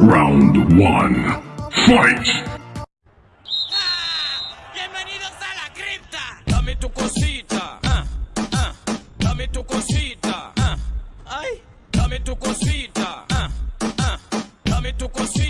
Round one. Fight! Bienvenidos a la cripta. Dame tu cosita. ah, ah. Dame tu cosita. ah. Ay, dame tu cosita. ah, ah. Dame tu cosita.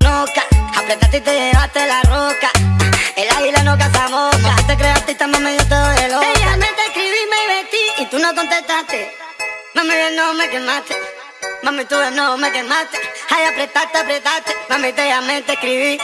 Noca, apretaste y te llevaste la roca. El águila no caza moca. Tú te creaste y esta mami yo te doy loca. Ella te escribí, me vestí y tú no contestaste. Mami, de no me quemaste. Mami, tú no me quemaste. Ay, apretaste, apretaste. Mami, te llamé, te escribí.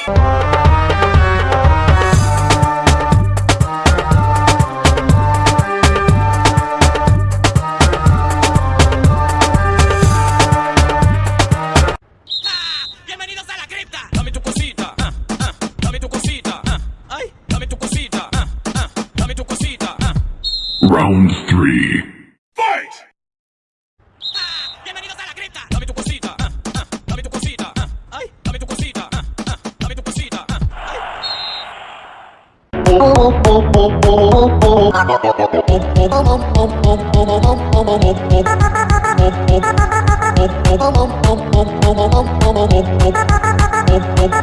Round 3. Fight! Bienvenidos a la cripta. Dame tu cosita. Ah, ah, dame tu cosita. Ah, dame tu cosita. dame tu cosita.